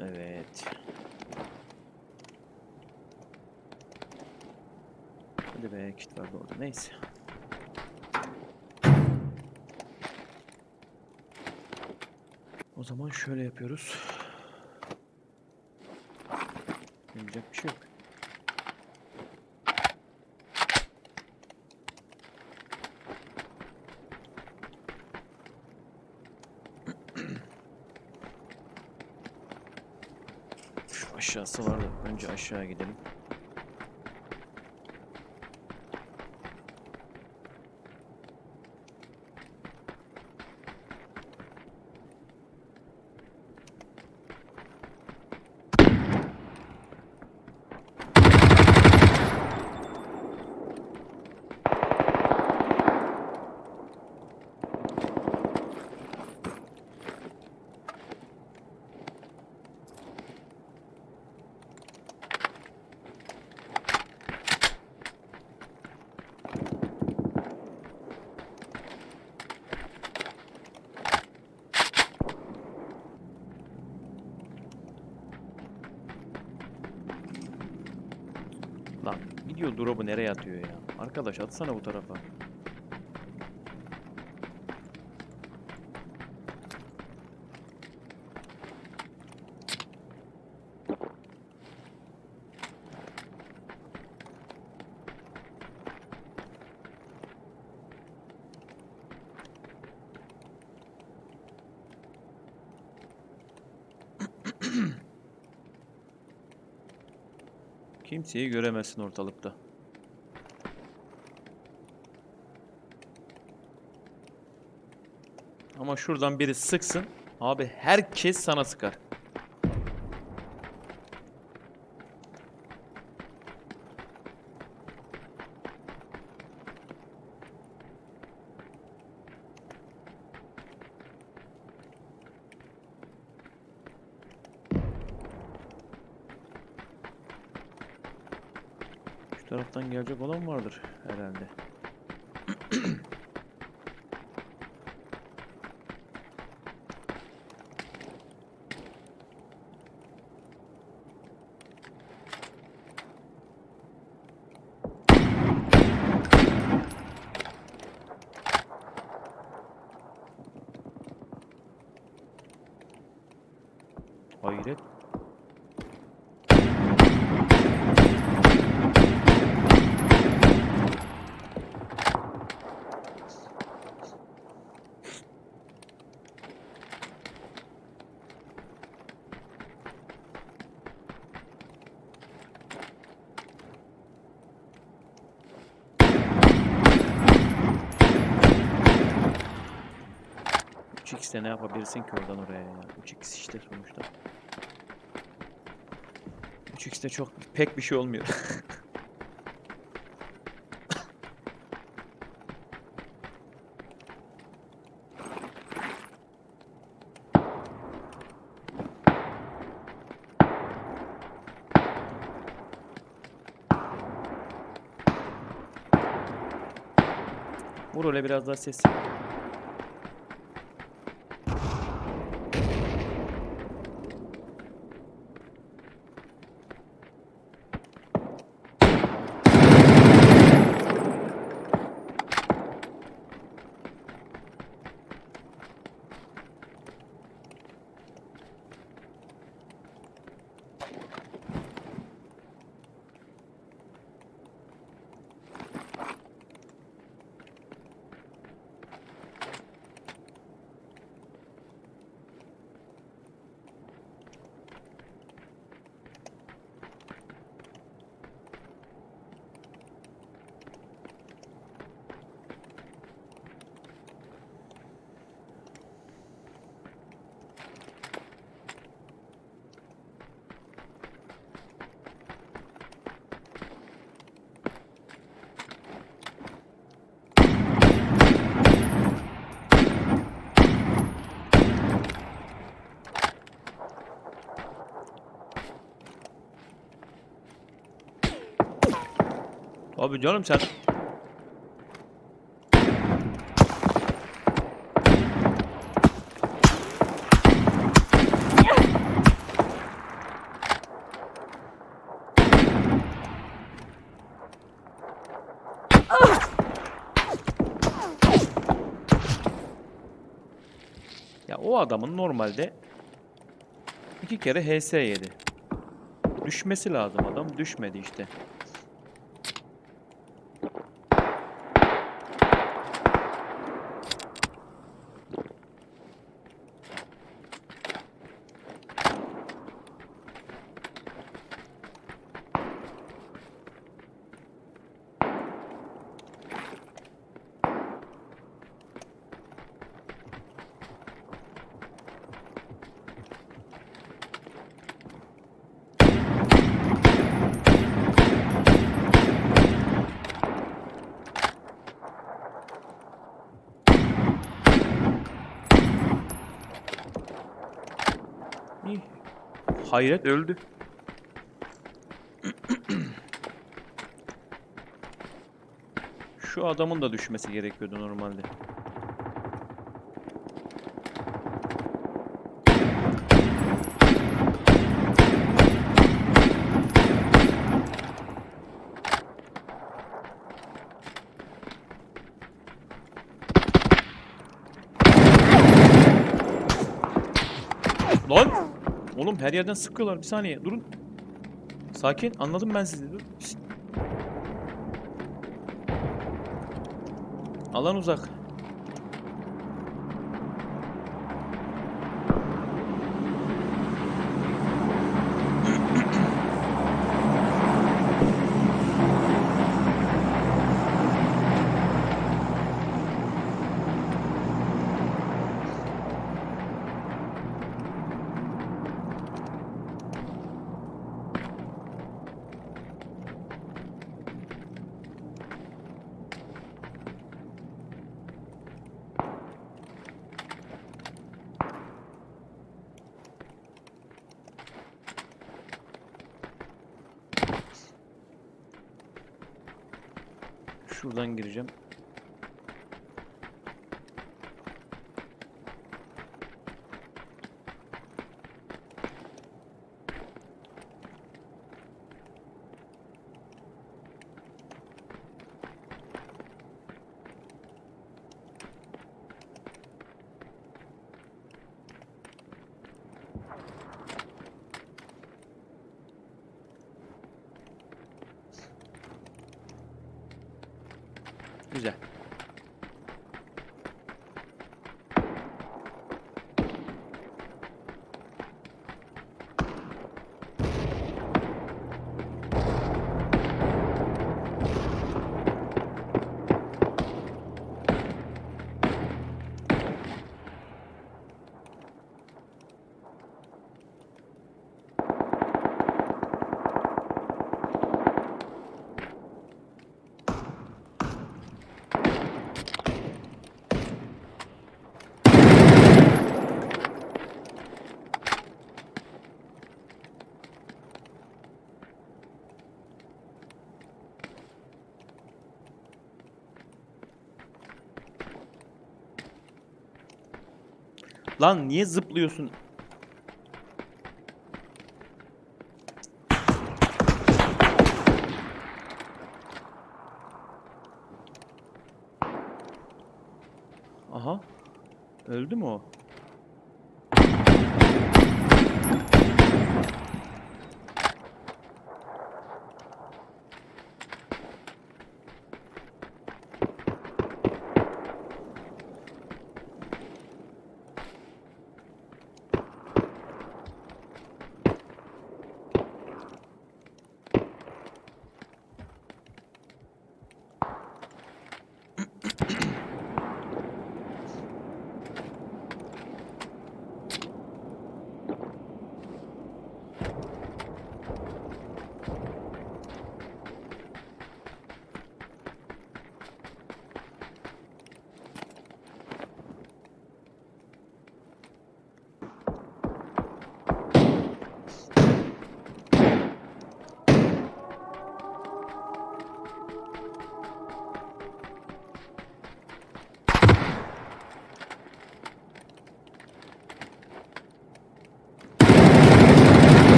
Evet. Hadi be kit vardı orada. Neyse. O zaman şöyle yapıyoruz. Yapacak bir şey yok. Şu aşağısı var da önce aşağı gidelim. Lan video drop'u nereye atıyor ya? Arkadaş atsana bu tarafa. Kimseyi göremezsin ortalıkta. Ama şuradan biri sıksın. Abi herkes sana sıkar. Taraftan gelecek olan vardır herhalde. 3x'te ne yapabilirsin ki oradan oraya ya? 3x işte sonuçta. 3x'te çok pek bir şey olmuyor. Vur öyle biraz daha sessiz. Tabii canım sen... Ya o adamın normalde iki kere HS yedi. Düşmesi lazım adam. Düşmedi işte. İyi. Hayret öldü. Şu adamın da düşmesi gerekiyordu normalde. Lan! Oğlum her yerden sıkıyorlar. Bir saniye durun. Sakin. Anladım ben sizi. Dur. Alan uzak. Şuradan gireceğim. Güzel. Lan niye zıplıyorsun? Aha. Öldü mü o?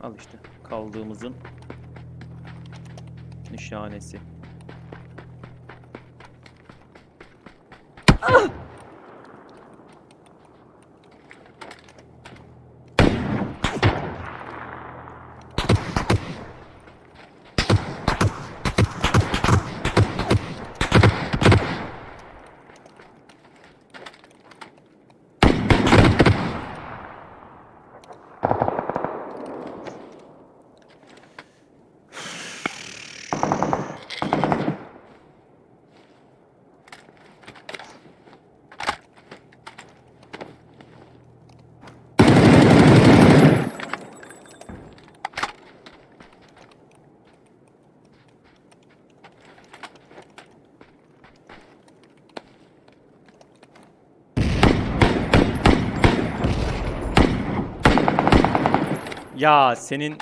Al işte kaldığımızın nişanesi. Ya senin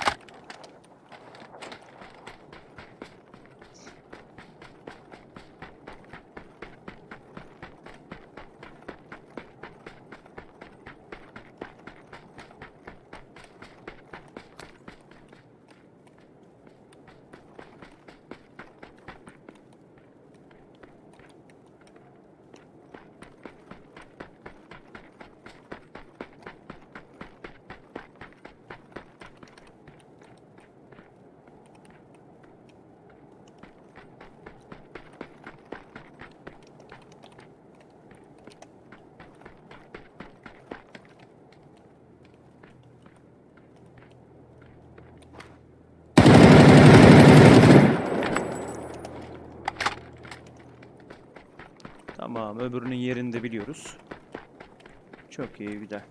Öbürünün yerini de biliyoruz. Çok iyi, güzel.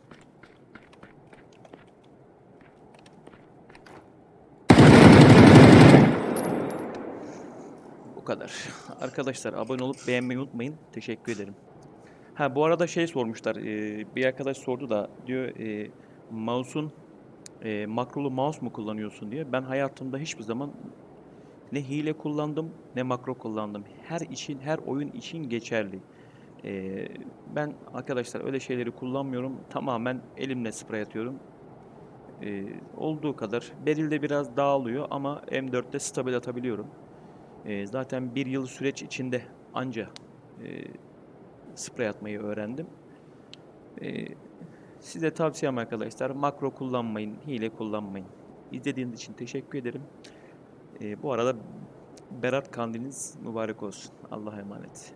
Bu kadar. Arkadaşlar abone olup beğenmeyi unutmayın. Teşekkür ederim. Ha bu arada şey sormuşlar. e, bir arkadaş sordu da diyor e, mouse'un e, makrolu mouse mu kullanıyorsun diye. Ben hayatımda hiçbir zaman ne hile kullandım ne makro kullandım. Her için, her oyun için geçerli. Ee, ben arkadaşlar öyle şeyleri kullanmıyorum. Tamamen elimle sprey atıyorum. Ee, olduğu kadar. Beril'de biraz dağılıyor ama M4'te stabil atabiliyorum. Ee, zaten bir yıl süreç içinde anca e, sprey atmayı öğrendim. Ee, size tavsiyem arkadaşlar makro kullanmayın, hile kullanmayın. İzlediğiniz için teşekkür ederim. Ee, bu arada Berat kandiliniz mübarek olsun. Allah'a emanet.